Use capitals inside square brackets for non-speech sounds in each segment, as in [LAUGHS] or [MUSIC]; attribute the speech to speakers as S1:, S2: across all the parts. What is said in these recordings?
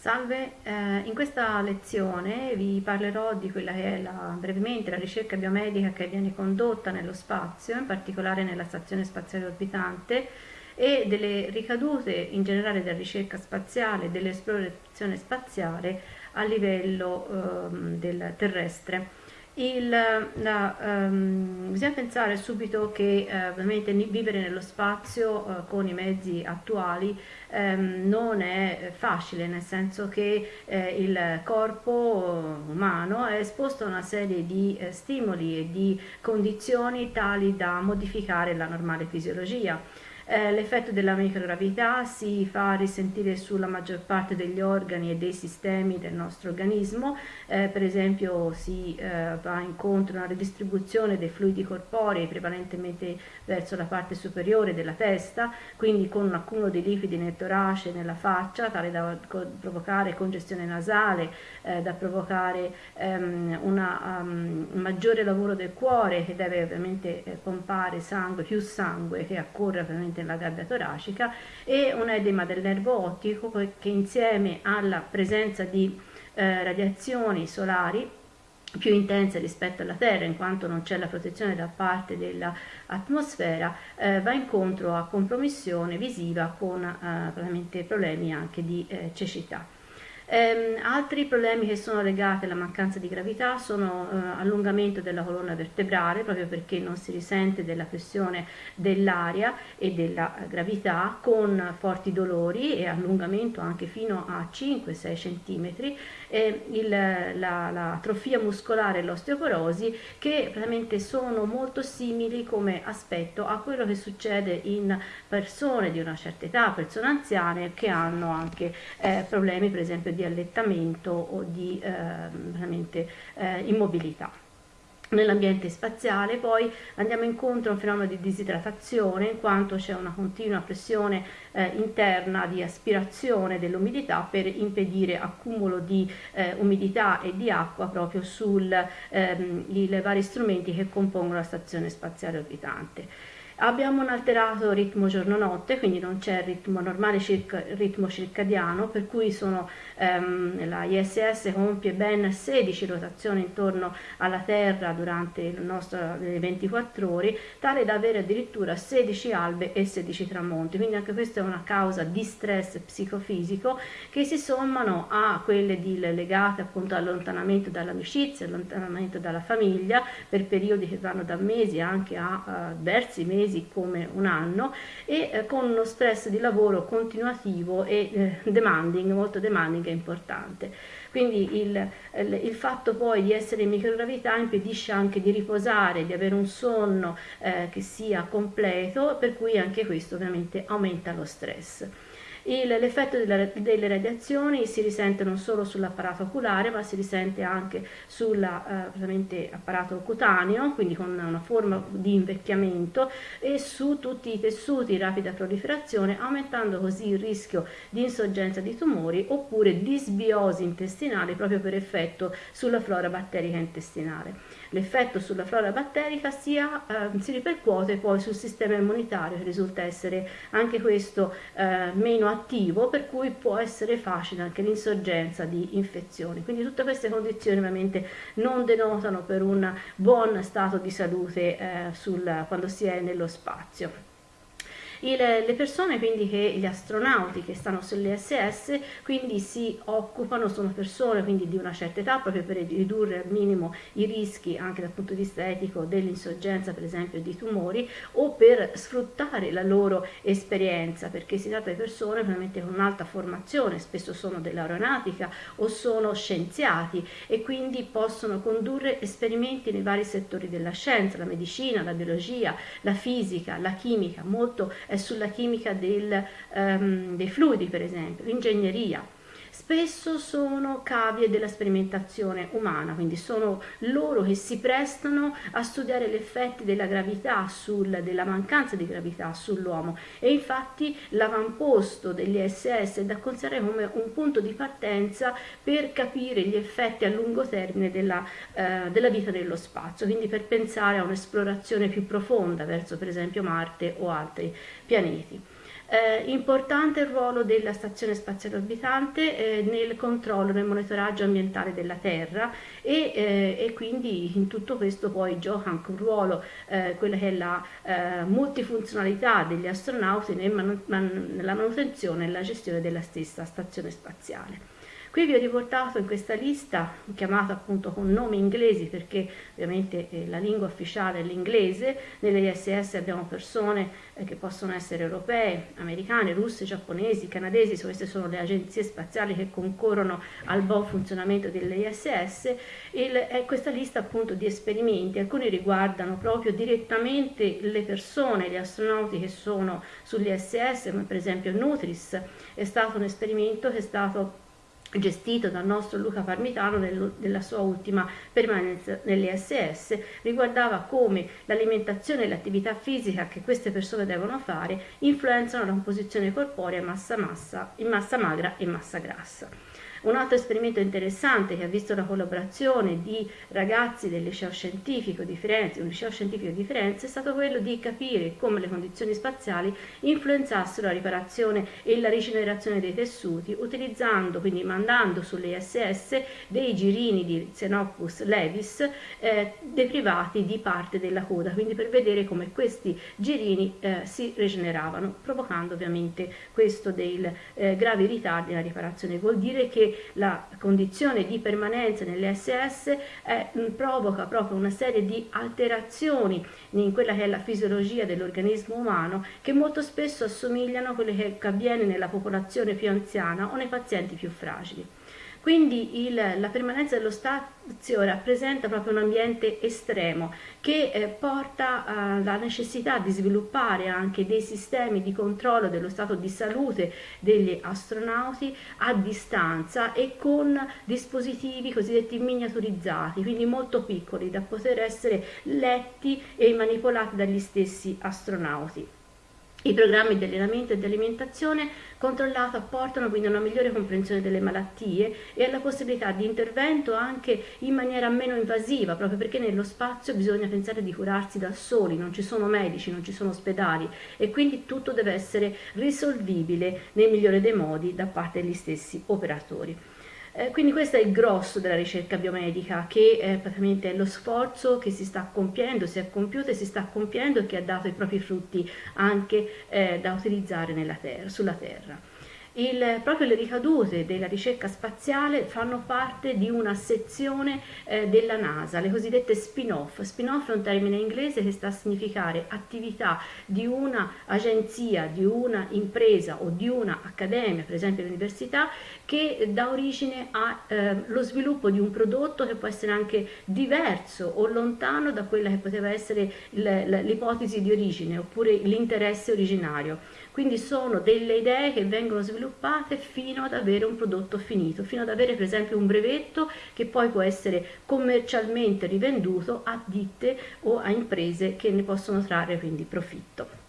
S1: Salve, eh, in questa lezione vi parlerò di quella che è la, brevemente la ricerca biomedica che viene condotta nello spazio, in particolare nella Stazione Spaziale Orbitante, e delle ricadute in generale della ricerca spaziale e dell'esplorazione spaziale a livello eh, del terrestre. Il, la, um, bisogna pensare subito che uh, ovviamente vivere nello spazio uh, con i mezzi attuali um, non è facile, nel senso che uh, il corpo umano è esposto a una serie di stimoli e di condizioni tali da modificare la normale fisiologia. Eh, l'effetto della microgravità si fa risentire sulla maggior parte degli organi e dei sistemi del nostro organismo, eh, per esempio si eh, va incontro a una ridistribuzione dei fluidi corporei prevalentemente verso la parte superiore della testa, quindi con un accumulo di liquidi nel torace e nella faccia, tale da provocare congestione nasale, eh, da provocare um, una, um, un maggiore lavoro del cuore che deve ovviamente eh, pompare sangue, più sangue che accorre ovviamente nella gabbia toracica e un edema del nervo ottico che insieme alla presenza di eh, radiazioni solari più intense rispetto alla Terra in quanto non c'è la protezione da parte dell'atmosfera eh, va incontro a compromissione visiva con eh, problemi anche di eh, cecità. Ehm, altri problemi che sono legati alla mancanza di gravità sono eh, allungamento della colonna vertebrale, proprio perché non si risente della pressione dell'aria e della gravità, con forti dolori e allungamento anche fino a 5-6 cm, eh, il, la, la atrofia muscolare e l'osteoporosi, che veramente sono molto simili come aspetto a quello che succede in persone di una certa età, persone anziane che hanno anche eh, problemi per esempio di allettamento o di eh, eh, immobilità. Nell'ambiente spaziale poi andiamo incontro a un fenomeno di disidratazione in quanto c'è una continua pressione eh, interna di aspirazione dell'umidità per impedire accumulo di eh, umidità e di acqua proprio sui ehm, vari strumenti che compongono la stazione spaziale orbitante. Abbiamo un alterato ritmo giorno-notte, quindi non c'è il ritmo normale circa, ritmo circadiano, per cui sono, ehm, la ISS compie ben 16 rotazioni intorno alla Terra durante nostro, le 24 ore, tale da avere addirittura 16 albe e 16 tramonti. Quindi anche questa è una causa di stress psicofisico che si sommano a quelle di, legate appunto all'allontanamento dall'amicizia, allontanamento dalla famiglia per periodi che vanno da mesi anche a diversi mesi come un anno e eh, con uno stress di lavoro continuativo e eh, demanding, molto demanding e importante. Quindi il, il, il, fatto poi di essere in microgravità impedisce anche di riposare, di avere un sonno eh, che sia completo, per cui anche questo ovviamente aumenta lo stress. L'effetto delle radiazioni si risente non solo sull'apparato oculare, ma si risente anche sull'apparato eh, cutaneo, quindi con una forma di invecchiamento, e su tutti i tessuti in rapida proliferazione, aumentando così il rischio di insorgenza di tumori oppure disbiosi intestinali proprio per effetto sulla flora batterica intestinale l'effetto sulla flora batterica sia, eh, si ripercuote poi sul sistema immunitario che risulta essere anche questo eh, meno attivo per cui può essere facile anche l'insorgenza di infezioni. Quindi tutte queste condizioni ovviamente non denotano per un buon stato di salute eh, sul, quando si è nello spazio. Il, le persone quindi che gli astronauti che stanno sull'ISS quindi si occupano, sono persone quindi di una certa età proprio per ridurre al minimo i rischi anche dal punto di vista etico dell'insorgenza per esempio di tumori o per sfruttare la loro esperienza perché si tratta di persone veramente con un'alta formazione, spesso sono dell'aeronautica o sono scienziati e quindi possono condurre esperimenti nei vari settori della scienza, la medicina, la biologia, la fisica, la chimica, molto sulla chimica del, um, dei fluidi per esempio, l'ingegneria spesso sono cavie della sperimentazione umana, quindi sono loro che si prestano a studiare gli effetti della gravità, sul, della mancanza di gravità sull'uomo e infatti l'avamposto degli SS è da considerare come un punto di partenza per capire gli effetti a lungo termine della, eh, della vita nello spazio, quindi per pensare a un'esplorazione più profonda verso per esempio Marte o altri pianeti. Eh, importante il ruolo della Stazione Spaziale Orbitante eh, nel controllo, nel monitoraggio ambientale della Terra e, eh, e, quindi in tutto questo poi gioca anche un ruolo, eh, quella che è la eh, multifunzionalità degli astronauti nel man man nella manutenzione e nella gestione della stessa stazione spaziale. Qui vi ho riportato in questa lista, chiamata appunto con nomi inglesi perché ovviamente eh, la lingua ufficiale è l'inglese, nelle ISS abbiamo persone eh, che possono essere europee, americane, russe, giapponesi, canadesi, queste sono le agenzie spaziali che concorrono al buon funzionamento delle ISS, Il, è questa lista appunto di esperimenti, alcuni riguardano proprio direttamente le persone, gli astronauti che sono sull'ISS, come per esempio Nutris, è stato un esperimento che è stato gestito dal nostro Luca Parmitano nel, nella sua ultima permanenza nell'ESS, riguardava come l'alimentazione e l'attività fisica che queste persone devono fare influenzano la composizione corporea massa, massa, in massa magra e massa grassa. Un altro esperimento interessante che ha visto la collaborazione di ragazzi del liceo scientifico di Firenze, un liceo scientifico di Firenze, è stato quello di capire come le condizioni spaziali influenzassero la riparazione e la rigenerazione dei tessuti, utilizzando, quindi mandando sulle ISS dei girini di Xenopus levis eh, deprivati di parte della coda, quindi per vedere come questi girini eh, si rigeneravano, provocando ovviamente questo dei eh, gravi ritardi nella riparazione. Vuol dire che la condizione di permanenza nell'SS provoca proprio una serie di alterazioni in quella che è la fisiologia dell'organismo umano che molto spesso assomigliano a quelle che avviene nella popolazione più anziana o nei pazienti più fragili. Quindi il, la permanenza dello spazio rappresenta proprio un ambiente estremo che eh, porta alla necessità di sviluppare anche dei sistemi di controllo dello stato di salute degli astronauti a distanza e con dispositivi cosiddetti miniaturizzati, quindi molto piccoli da poter essere letti e manipolati dagli stessi astronauti. I programmi di allenamento e di alimentazione controllato apportano quindi una migliore comprensione delle malattie e alla possibilità di intervento anche in maniera meno invasiva, proprio perché nello spazio bisogna pensare di curarsi da soli, non ci sono medici, non ci sono ospedali e quindi tutto deve essere risolvibile nel migliore dei modi da parte degli stessi operatori. Eh, quindi questo è il grosso della ricerca biomedica, che eh, praticamente è lo sforzo che si sta compiendo, si è compiuto e si sta compiendo e che ha dato i propri frutti anche eh, da utilizzare terra, sulla Terra. Il, proprio le ricadute della ricerca spaziale fanno parte di una sezione eh, della NASA, le cosiddette spin-off. Spin-off è un termine inglese che sta a significare attività di una agenzia, di una impresa o di una accademia, per esempio l'università, che dà origine allo eh, sviluppo di un prodotto che può essere anche diverso o lontano da quella che poteva essere l'ipotesi di origine oppure l'interesse originario. Quindi sono delle idee che vengono sviluppate fino ad avere un prodotto finito, fino ad avere per esempio un brevetto che poi può essere commercialmente rivenduto a ditte o a imprese che ne possono trarre quindi profitto.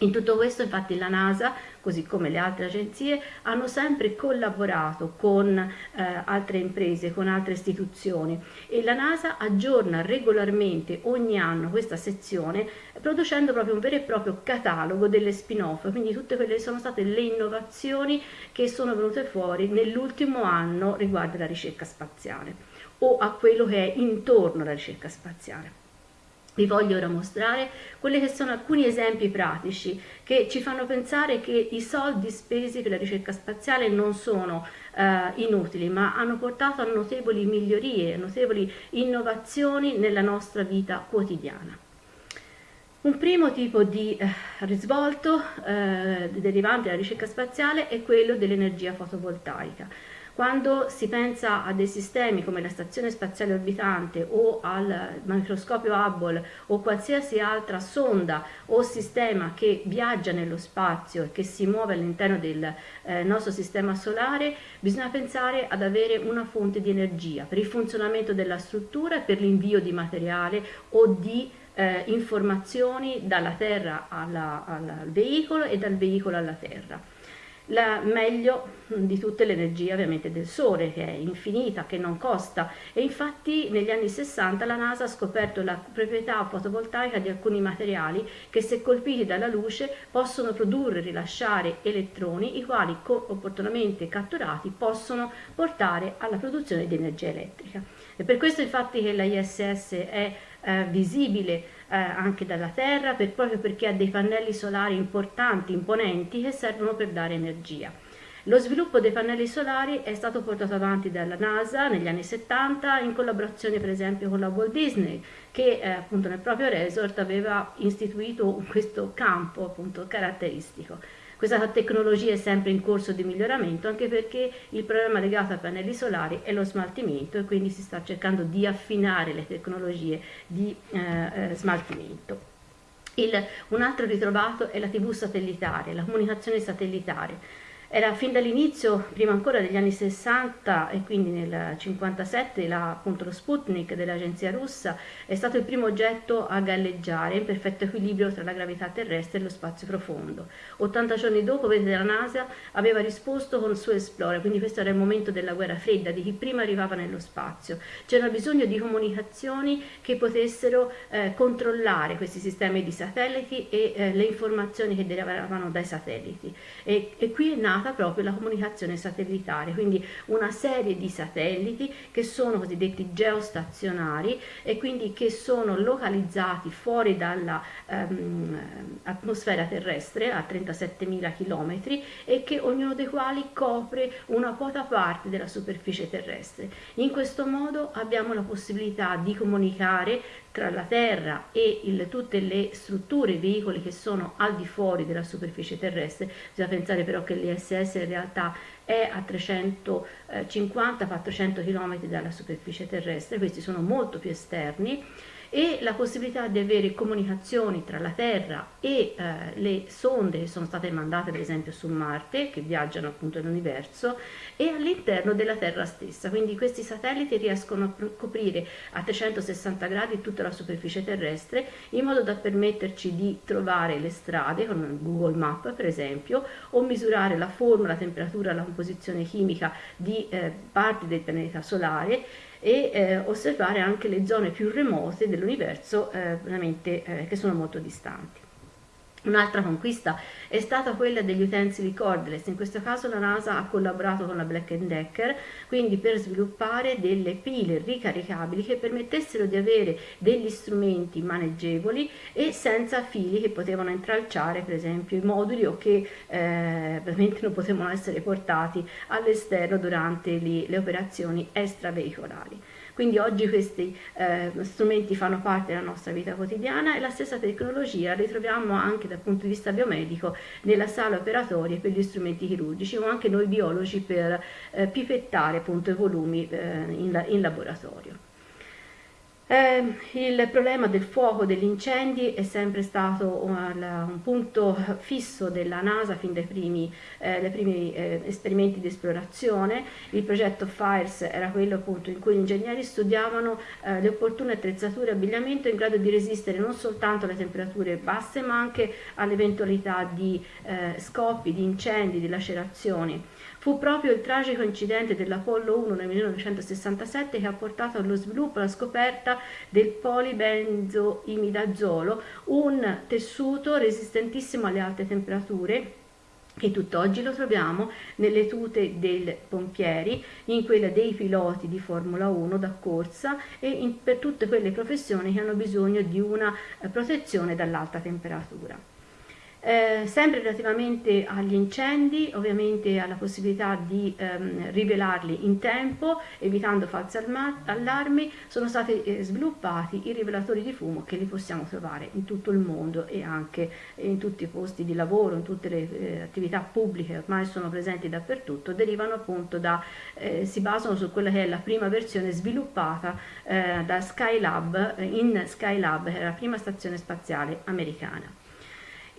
S1: In tutto questo infatti la NASA, così come le altre agenzie, hanno sempre collaborato con eh, altre imprese, con altre istituzioni e la NASA aggiorna regolarmente ogni anno questa sezione producendo proprio un vero e proprio catalogo delle spin-off, quindi tutte quelle che sono state le innovazioni che sono venute fuori nell'ultimo anno riguardo alla ricerca spaziale o a quello che è intorno alla ricerca spaziale. Vi voglio ora mostrare quelli che sono alcuni esempi pratici che ci fanno pensare che i soldi spesi per la ricerca spaziale non sono eh, inutili, ma hanno portato a notevoli migliorie, a notevoli innovazioni nella nostra vita quotidiana. Un primo tipo di eh, risvolto eh, derivante dalla ricerca spaziale è quello dell'energia fotovoltaica. Quando si pensa a dei sistemi come la Stazione Spaziale Orbitante o al microscopio Hubble o qualsiasi altra sonda o sistema che viaggia nello spazio e che si muove all'interno del eh, nostro sistema solare, bisogna pensare ad avere una fonte di energia per il funzionamento della struttura e per l'invio di materiale o di eh, informazioni dalla Terra alla, al veicolo e dal veicolo alla Terra. La meglio di tutte le energie ovviamente del Sole che è infinita, che non costa e infatti negli anni 60 la NASA ha scoperto la proprietà fotovoltaica di alcuni materiali che se colpiti dalla luce possono produrre e rilasciare elettroni i quali opportunamente catturati possono portare alla produzione di energia elettrica. E per questo infatti che la ISS è eh, visibile eh, anche dalla Terra per, proprio perché ha dei pannelli solari importanti, imponenti che servono per dare energia. Lo sviluppo dei pannelli solari è stato portato avanti dalla NASA negli anni 70 in collaborazione per esempio con la Walt Disney che eh, appunto nel proprio resort aveva istituito questo campo appunto caratteristico. Questa tecnologia è sempre in corso di miglioramento anche perché il problema legato ai pannelli solari è lo smaltimento e quindi si sta cercando di affinare le tecnologie di eh, eh, smaltimento. Il, un altro ritrovato è la TV satellitare, la comunicazione satellitare era fin dall'inizio, prima ancora degli anni 60 e quindi nel 57, la, appunto lo Sputnik dell'agenzia russa è stato il primo oggetto a galleggiare in perfetto equilibrio tra la gravità terrestre e lo spazio profondo. 80 giorni dopo, vedete, la NASA aveva risposto con il suo Explorer, quindi questo era il momento della guerra fredda, di chi prima arrivava nello spazio. C'era bisogno di comunicazioni che potessero eh, controllare questi sistemi di satelliti e eh, le informazioni che derivavano dai satelliti. E, e qui è nato nata proprio la comunicazione satellitare, quindi una serie di satelliti che sono cosiddetti geostazionari e quindi che sono localizzati fuori dall'atmosfera ehm, terrestre a 37.000 km e che ognuno dei quali copre una quota parte della superficie terrestre. In questo modo abbiamo la possibilità di comunicare tra la Terra e il, tutte le strutture, i veicoli che sono al di fuori della superficie terrestre. Bisogna pensare però che l'ISS in realtà è a 350-400 km dalla superficie terrestre, questi sono molto più esterni e la possibilità di avere comunicazioni tra la Terra e eh, le sonde che sono state mandate per esempio su Marte, che viaggiano appunto nell'universo, e all'interno della Terra stessa. Quindi questi satelliti riescono a coprire a 360 gradi tutta la superficie terrestre in modo da permetterci di trovare le strade con Google Map per esempio o misurare la forma, la temperatura, la composizione chimica di eh, parti del pianeta solare e eh, osservare anche le zone più remote dell'universo eh, eh, che sono molto distanti. Un'altra conquista è stata quella degli utensili cordless, in questo caso la NASA ha collaborato con la Black Decker, quindi per sviluppare delle pile ricaricabili che permettessero di avere degli strumenti maneggevoli e senza fili che potevano intralciare per esempio i moduli o che eh, veramente non potevano essere portati all'esterno durante le, le operazioni extraveicolari. Quindi oggi questi eh, strumenti fanno parte della nostra vita quotidiana e la stessa tecnologia la ritroviamo anche dal punto di vista biomedico nella sala operatoria per gli strumenti chirurgici o anche noi biologi per eh, pipettare appunto, i volumi eh, in, in laboratorio. Eh, il problema del fuoco, degli incendi è sempre stato un, un punto fisso della NASA fin dai primi, eh, primi eh, esperimenti di esplorazione. Il progetto FIRES era quello appunto in cui gli ingegneri studiavano eh, le opportune attrezzature e abbigliamento in grado di resistere non soltanto alle temperature basse ma anche all'eventualità di eh, scoppi, di incendi, di lacerazioni. Fu proprio il tragico incidente dell'Apollo 1 nel 1967 che ha portato allo sviluppo e alla scoperta del polibenzoimidazolo, un tessuto resistentissimo alle alte temperature che tutt'oggi lo troviamo nelle tute dei pompieri, in quelle dei piloti di Formula 1 da corsa e in, per tutte quelle professioni che hanno bisogno di una eh, protezione dall'alta temperatura. Eh, sempre relativamente agli incendi, ovviamente alla possibilità di ehm, rivelarli in tempo, evitando falsi allarmi, sono stati eh, sviluppati i rivelatori di fumo che li possiamo trovare in tutto il mondo e anche in tutti i posti di lavoro, in tutte le eh, attività pubbliche, ormai sono presenti dappertutto, derivano appunto da, eh, si basano su quella che è la prima versione sviluppata eh, da Skylab, in Skylab, che è la prima stazione spaziale americana.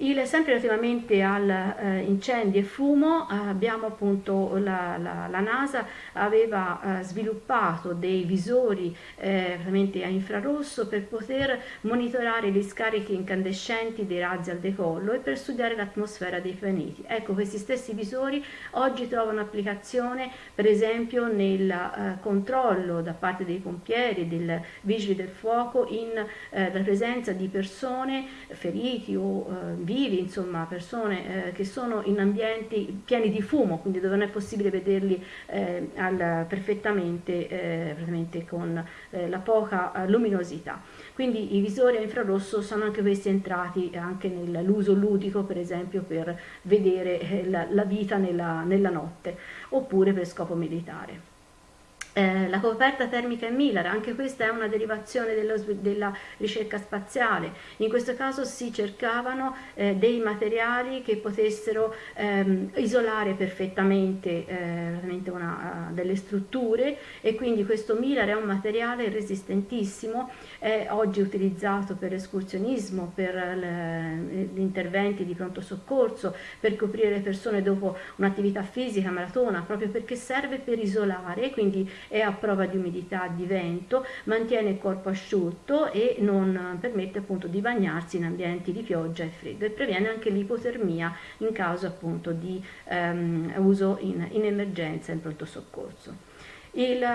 S1: Il, sempre relativamente al eh, e fumo eh, abbiamo appunto la, la, la NASA aveva eh, sviluppato dei visori eh, a infrarosso per poter monitorare gli scarichi incandescenti dei razzi al decollo e per studiare l'atmosfera dei pianeti. Ecco questi stessi visori oggi trovano applicazione per esempio nel eh, controllo da parte dei pompieri, dei vigili del fuoco in eh, la presenza di persone feriti o vivi, insomma persone eh, che sono in ambienti pieni di fumo, quindi dove non è possibile vederli eh, al, perfettamente eh, con eh, la poca eh, luminosità. Quindi i visori a infrarosso sono anche questi entrati anche nell'uso ludico, per esempio per vedere la, la vita nella, nella notte, oppure per scopo militare. Eh, la coperta termica è Miller, anche questa è una derivazione dello, della ricerca spaziale. In questo caso si cercavano eh, dei materiali che potessero ehm, isolare perfettamente eh, una, uh, delle strutture e quindi questo Miller è un materiale resistentissimo, è oggi utilizzato per l'escursionismo, per gli interventi di pronto soccorso, per coprire le persone dopo un'attività fisica maratona, proprio perché serve per isolare, quindi è a prova di umidità, di vento, mantiene il corpo asciutto e non permette appunto di bagnarsi in ambienti di pioggia e freddo e previene anche l'ipotermia in caso appunto di um, uso in, in emergenza in pronto soccorso. Il,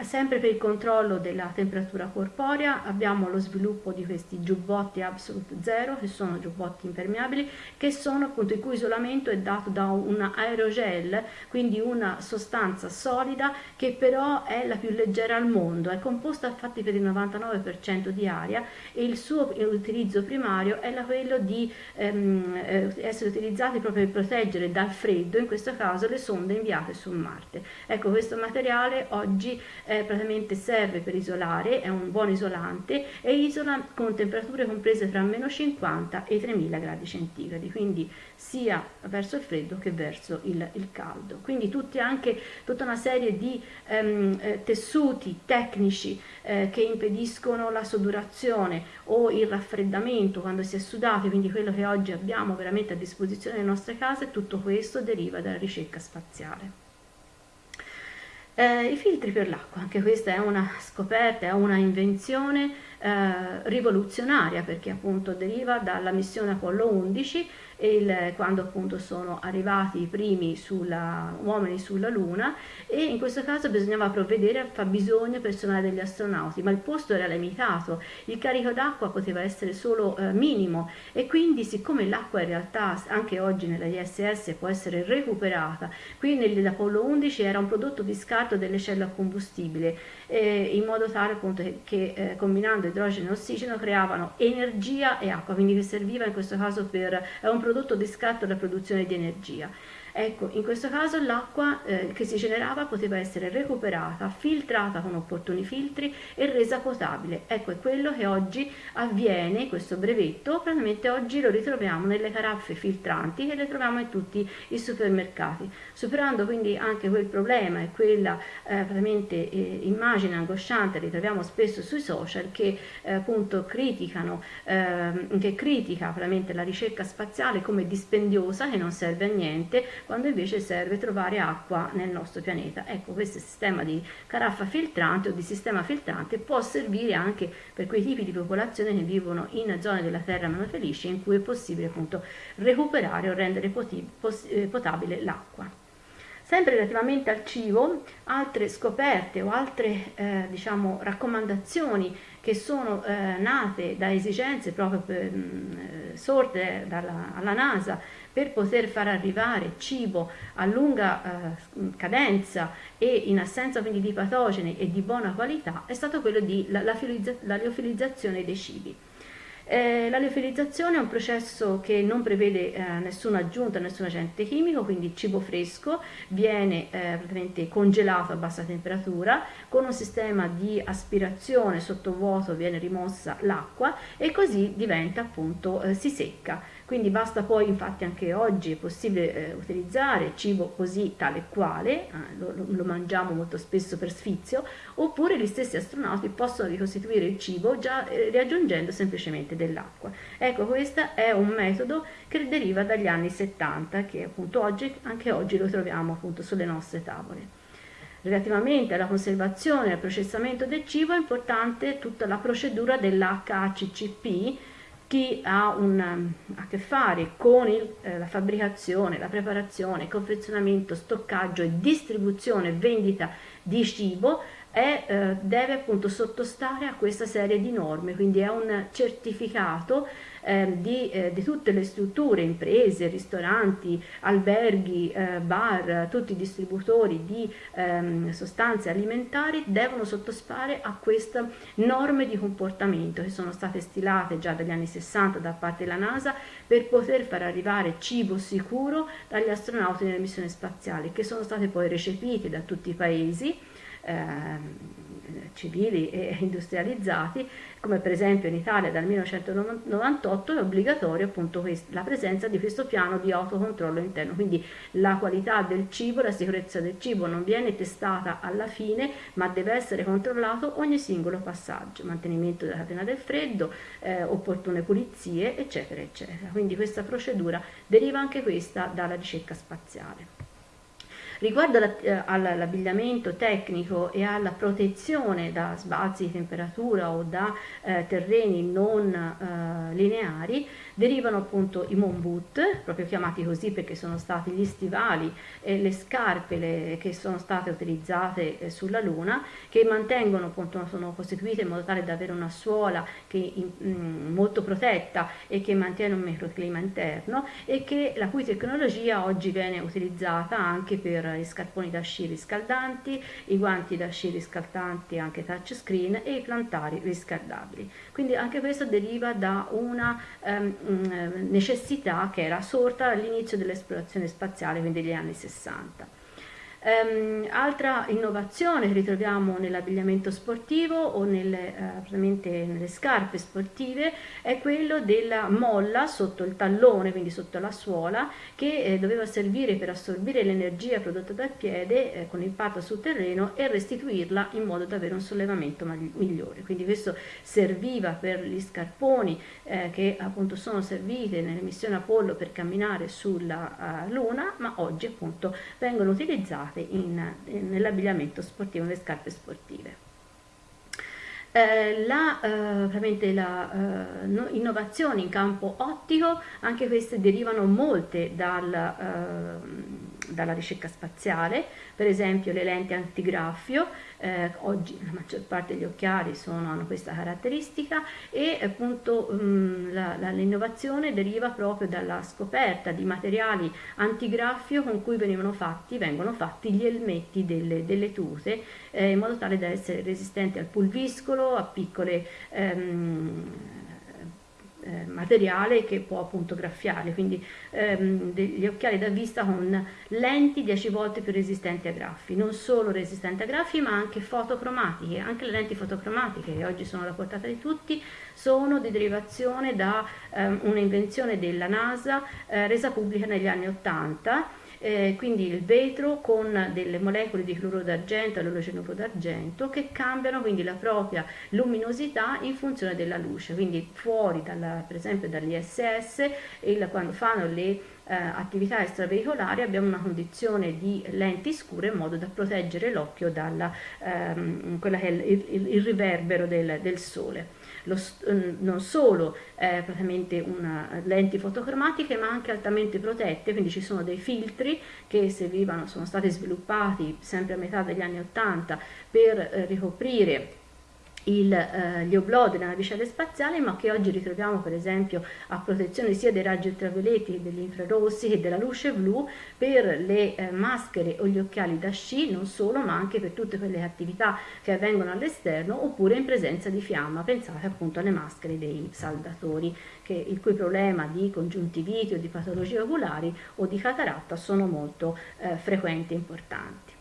S1: sempre per il controllo della temperatura corporea abbiamo lo sviluppo di questi giubbotti Absolute Zero che sono giubbotti impermeabili che sono appunto il cui isolamento è dato da un aerogel quindi una sostanza solida che però è la più leggera al mondo è composta infatti per il 99% di aria e il suo utilizzo primario è quello di ehm, eh, essere utilizzati proprio per proteggere dal freddo in questo caso le sonde inviate su Marte. Ecco questo materiale oggi eh, praticamente serve per isolare, è un buon isolante e isola con temperature comprese tra meno 50 e 3000 gradi centigradi, quindi sia verso il freddo che verso il, il caldo. Quindi tutti anche tutta una serie di ehm, eh, tessuti tecnici eh, che impediscono la sodurazione o il raffreddamento quando si è sudati, quindi quello che oggi abbiamo veramente a disposizione nelle nostre case, tutto questo deriva dalla ricerca spaziale. Eh, I filtri per l'acqua, anche questa è una scoperta, è una invenzione eh, rivoluzionaria perché appunto deriva dalla missione Apollo 11 il, quando appunto sono arrivati i primi sulla, uomini sulla Luna e in questo caso bisognava provvedere al fabbisogno personale degli astronauti, ma il posto era limitato, il carico d'acqua poteva essere solo eh, minimo e quindi siccome l'acqua in realtà anche oggi nella ISS può essere recuperata, qui nell'Apollo 11 era un prodotto di scarto delle celle a combustibile eh, in modo tale appunto che, eh, combinando idrogeno e ossigeno creavano energia e acqua, quindi che serviva in questo caso per è un prodotto di scatto della produzione di energia. Ecco, in questo caso l'acqua eh, che si generava poteva essere recuperata, filtrata con opportuni filtri e resa potabile. Ecco, è quello che oggi avviene, questo brevetto, praticamente oggi lo ritroviamo nelle caraffe filtranti che le troviamo in tutti i supermercati, superando quindi anche quel problema e quella eh, praticamente eh, immagine angosciante che ritroviamo spesso sui social che eh, appunto criticano, ehm, che critica praticamente la ricerca spaziale come dispendiosa che non serve a niente quando invece serve trovare acqua nel nostro pianeta. Ecco, questo sistema di caraffa filtrante o di sistema filtrante può servire anche per quei tipi di popolazione che vivono in zone della terra meno felici in cui è possibile appunto recuperare o rendere eh, potabile l'acqua. Sempre relativamente al cibo, altre scoperte o altre eh, diciamo, raccomandazioni che sono eh, nate da esigenze proprio per, mh, eh, sorte dalla, alla NASA per poter far arrivare cibo a lunga eh, cadenza e in assenza quindi di patogeni e di buona qualità è stato quello di la, la, la liofilizzazione dei cibi. Eh, la liofilizzazione è un processo che non prevede eh, nessuna aggiunta, nessun agente chimico, quindi il cibo fresco viene eh, praticamente congelato a bassa temperatura, con un sistema di aspirazione sottovuoto viene rimossa l'acqua e così diventa appunto, eh, si secca quindi basta poi infatti anche oggi è possibile eh, utilizzare cibo così tale quale, eh, lo, lo, mangiamo molto spesso per sfizio, oppure gli stessi astronauti possono ricostituire il cibo già eh, riaggiungendo semplicemente dell'acqua. Ecco, questo è un metodo che deriva dagli anni 70, che appunto oggi, anche oggi lo troviamo appunto sulle nostre tavole. Relativamente alla conservazione e al processamento del cibo è importante tutta la procedura dell'HACCP, chi ha un, a che fare con il, eh, la fabbricazione, la preparazione, confezionamento, stoccaggio e distribuzione, vendita di cibo è, eh, deve appunto sottostare a questa serie di norme, quindi è un certificato eh, di, eh, di, tutte le strutture, imprese, ristoranti, alberghi, eh, bar, tutti i distributori di ehm, sostanze alimentari devono sottostare a queste norme di comportamento che sono state stilate già dagli anni 60 da parte della NASA per poter far arrivare cibo sicuro dagli astronauti nelle missioni spaziali che sono state poi recepite da tutti i paesi eh, civili e industrializzati, come per esempio in Italia dal 1998 è obbligatorio appunto la presenza di questo piano di autocontrollo interno, quindi la qualità del cibo, la sicurezza del cibo non viene testata alla fine, ma deve essere controllato ogni singolo passaggio, mantenimento della catena del freddo, eh, opportune pulizie, eccetera, eccetera. Quindi questa procedura deriva anche questa dalla ricerca spaziale. Riguardo eh, all'abbigliamento tecnico e alla protezione da sbalzi di temperatura o da eh, terreni non eh, lineari, derivano appunto i moon boot, proprio chiamati così perché sono stati gli stivali e le scarpe le, che sono state utilizzate eh, sulla Luna, che mantengono appunto, sono costituite in modo tale da avere una suola che, in, mm, molto protetta e che mantiene un microclima interno e che, la cui tecnologia oggi viene utilizzata anche per gli scarponi da sci riscaldanti, i guanti da sci riscaldanti anche touchscreen e i plantari riscaldabili. Quindi anche questo deriva da una um, necessità che era sorta all'inizio dell'esplorazione spaziale, quindi negli anni 60. Um, altra innovazione che ritroviamo nell'abbigliamento sportivo o nelle, uh, nelle, scarpe sportive è quello della molla sotto il tallone, quindi sotto la suola, che eh, doveva servire per assorbire l'energia prodotta dal piede eh, con l'impatto sul terreno e restituirla in modo da avere un sollevamento migliore. Quindi questo serviva per gli scarponi eh, che appunto sono serviti nelle missioni Apollo per camminare sulla uh, Luna, ma oggi appunto vengono utilizzati usate nell'abbigliamento sportivo, nelle scarpe sportive. Eh, la, eh, la eh, innovazione in campo ottico, anche queste derivano molte dal, eh, dalla ricerca spaziale, per esempio le lenti antigraffio, eh, oggi la maggior parte degli occhiali sono, hanno questa caratteristica e appunto mm, l'innovazione deriva proprio dalla scoperta di materiali antigraffio con cui venivano fatti, vengono fatti gli elmetti delle, delle tute eh, in modo tale da essere resistenti al pulviscolo, a piccole ehm, eh, materiale che può appunto graffiare, quindi ehm, degli occhiali da vista con lenti 10 volte più resistenti a graffi, non solo resistenti a graffi ma anche fotocromatiche, anche le lenti fotocromatiche che oggi sono alla portata di tutti sono di derivazione da ehm, un'invenzione della NASA eh, resa pubblica negli anni 80 eh, quindi il vetro con delle molecole di cloro d'argento e all'ologenuro d'argento che cambiano quindi la propria luminosità in funzione della luce, quindi fuori dalla, per esempio dall'ISS quando fanno le eh, attività extraveicolari abbiamo una condizione di lenti scure in modo da proteggere l'occhio dal ehm, il, il, il, riverbero del, del sole lo, mm, non solo eh, praticamente una, lenti fotocromatiche ma anche altamente protette, quindi ci sono dei filtri che servivano, sono stati sviluppati sempre a metà degli anni 80 per eh, ricoprire il, eh, gli oblò della navicella spaziale ma che oggi ritroviamo per esempio a protezione sia dei raggi ultravioletti che degli infrarossi che della luce blu per le eh, maschere o gli occhiali da sci non solo ma anche per tutte quelle attività che avvengono all'esterno oppure in presenza di fiamma pensate appunto alle maschere dei saldatori che, il cui problema di congiuntiviti o di patologie oculari o di cataratta sono molto eh, frequenti e importanti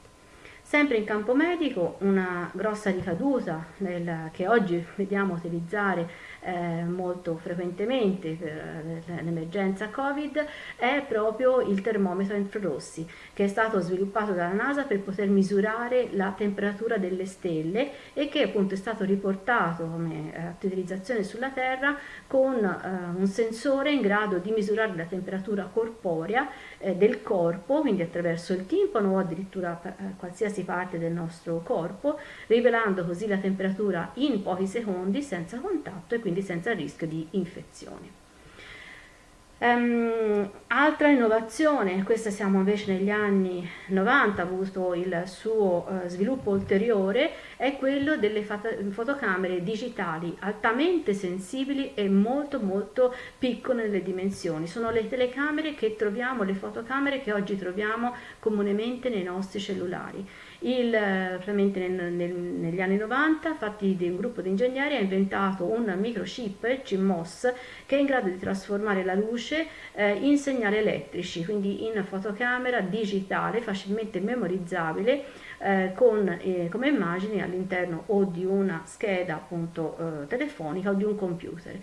S1: Sempre in campo medico una grossa ricaduta nel, che oggi vediamo utilizzare eh, molto frequentemente per l'emergenza Covid è proprio il termometro infrarossi che è stato sviluppato dalla NASA per poter misurare la temperatura delle stelle e che appunto è stato riportato come eh, utilizzazione sulla Terra con eh, un sensore in grado di misurare la temperatura corporea eh, del corpo, quindi attraverso il timpano o addirittura eh, qualsiasi parte del nostro corpo, rivelando così la temperatura in pochi secondi senza contatto e quindi senza rischio di infezione. Um, altra innovazione, questa siamo invece negli anni 90, ha avuto il suo uh, sviluppo ulteriore, è quello delle fotocamere digitali altamente sensibili e molto molto piccole nelle dimensioni. Sono le telecamere che troviamo, le fotocamere che oggi troviamo comunemente nei nostri cellulari. Il, nel, nel, negli anni 90, fatti di un gruppo di ingegneri, ha inventato un microchip, il CMOS, che è in grado di trasformare la luce eh, in segnali elettrici, quindi in fotocamera digitale facilmente memorizzabile eh, con, eh, come immagini all'interno o di una scheda appunto eh, telefonica o di un computer.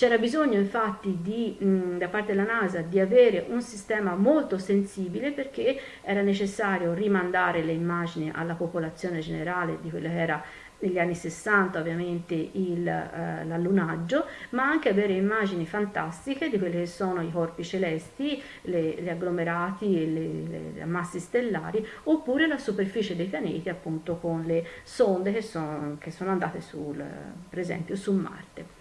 S1: C'era bisogno infatti di, da parte della NASA di avere un sistema molto sensibile perché era necessario rimandare le immagini alla popolazione generale di quello che era negli anni 60 ovviamente eh, l'allunaggio, ma anche avere immagini fantastiche di quelli che sono i corpi celesti, le, gli agglomerati, le, le, massi stellari, oppure la superficie dei pianeti appunto con le sonde che sono, che sono andate sul, per esempio su Marte.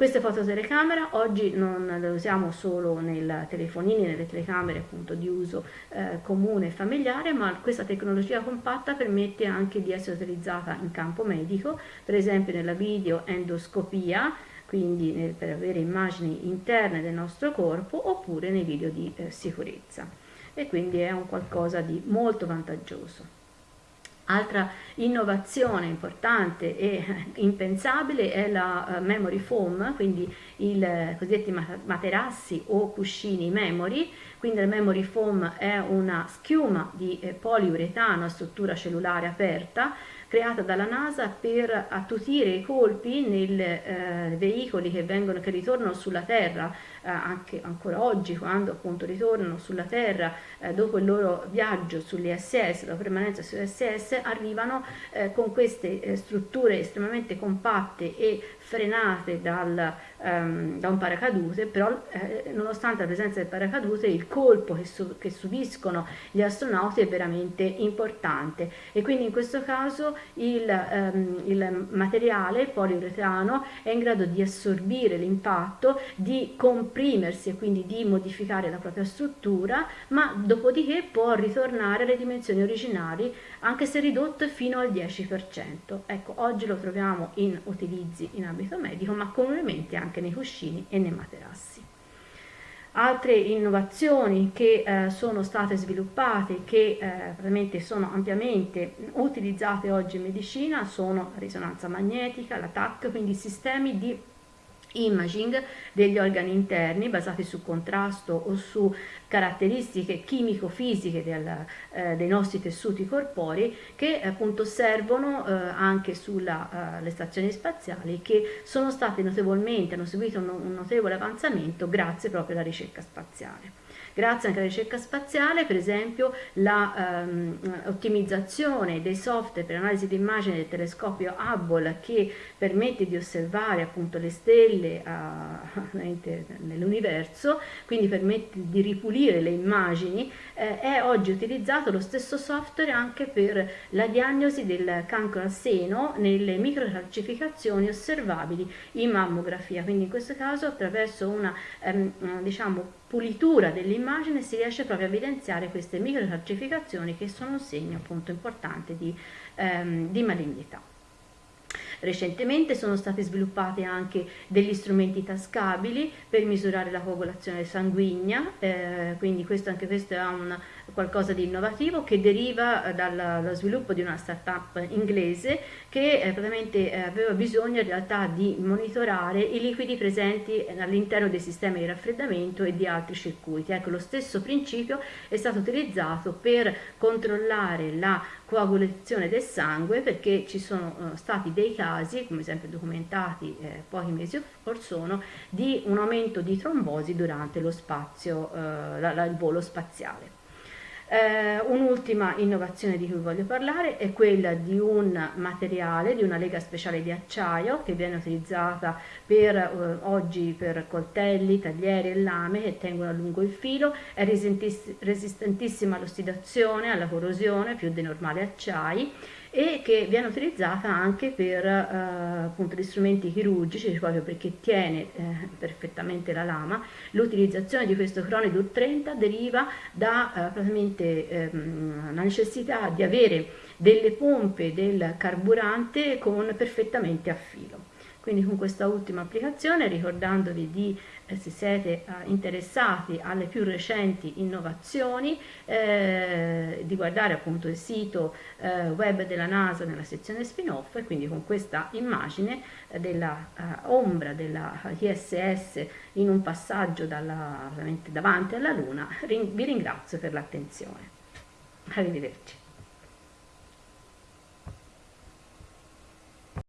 S1: Queste fototelecamera oggi non le usiamo solo nei telefonini, nelle telecamere appunto di uso eh, comune e familiare, ma questa tecnologia compatta permette anche di essere utilizzata in campo medico, per esempio nella videoendoscopia, quindi nel, per avere immagini interne del nostro corpo, oppure nei video di eh, sicurezza. E quindi è un qualcosa di molto vantaggioso. Altra innovazione importante e [LAUGHS] impensabile è la uh, memory foam, quindi i uh, cosiddetti materassi o cuscini memory, quindi la memory foam è una schiuma di eh, poliuretano a struttura cellulare aperta creata dalla NASA per attutire i colpi nei eh, veicoli che, vengono, che ritornano sulla Terra, eh, anche ancora oggi quando appunto ritornano sulla Terra eh, dopo il loro viaggio sull'ISS, la permanenza sull'ISS, arrivano eh, con queste eh, strutture estremamente compatte e frenate dal, um, da un paracadute, però eh, nonostante la presenza del paracadute il colpo che, su, che, subiscono gli astronauti è veramente importante. E quindi in questo caso il, um, il materiale poliuretano è in grado di assorbire l'impatto, di comprimersi e quindi di modificare la propria struttura, ma dopodiché può ritornare alle dimensioni originali anche se ridotto fino al 10%. Ecco, oggi lo troviamo in utilizzi in ambito medico, ma comunemente anche nei cuscini e nei materassi. Altre innovazioni che eh, sono state sviluppate, che eh, sono ampiamente utilizzate oggi in medicina, sono la risonanza magnetica, la TAC, quindi sistemi di imaging degli organi interni basati su contrasto o su caratteristiche chimico-fisiche eh, dei nostri tessuti corporei che appunto servono eh, anche sulle eh, stazioni spaziali che sono state notevolmente, hanno subito un, un notevole avanzamento grazie proprio alla ricerca spaziale. Grazie anche alla ricerca spaziale, per esempio, l'ottimizzazione ehm, dei software per analisi di immagine del telescopio Hubble che permette di osservare appunto le stelle [LAUGHS] nell'universo, quindi permette di ripulire le immagini, eh, è oggi utilizzato lo stesso software anche per la diagnosi del cancro al seno nelle microcalcificazioni osservabili in mammografia, quindi in questo caso attraverso una ehm, diciamo, pulitura dell'immagine si riesce proprio a evidenziare queste microcalcificazioni che sono un segno appunto importante di, ehm, di malignità. Recentemente sono stati sviluppati anche degli strumenti tascabili per misurare la coagulazione sanguigna, eh, quindi questo, anche questo è un, qualcosa di innovativo che deriva eh, dallo sviluppo di una startup inglese che eh, praticamente eh, aveva bisogno in realtà di monitorare i liquidi presenti all'interno dei sistemi di raffreddamento e di altri circuiti. Ecco, lo stesso principio è stato utilizzato per controllare la coagulazione del sangue perché ci sono uh, stati dei casi, come sempre documentati eh, pochi mesi or sono, di un aumento di trombosi durante lo spazio, la, la, il volo spaziale. Eh, un'ultima innovazione di cui voglio parlare è quella di un materiale, di una lega speciale di acciaio che viene utilizzata per, eh, oggi per coltelli, taglieri e lame che tengono a lungo il filo, è resistentissima all'ossidazione, alla corrosione, più dei normali acciai e che viene utilizzata anche per eh, appunto, gli strumenti chirurgici proprio perché tiene eh, perfettamente la lama. L'utilizzazione di questo Cronidur 30 deriva da eh, ehm, la necessità di avere delle pompe del carburante con perfettamente a filo. Quindi con questa ultima applicazione, ricordandovi di, se siete eh, interessati alle più recenti innovazioni, eh, di guardare appunto il sito eh, web della NASA nella sezione spin-off e quindi con questa immagine eh, della eh, ISS in un passaggio dalla, davanti alla Luna, vi ringrazio per l'attenzione. Arrivederci.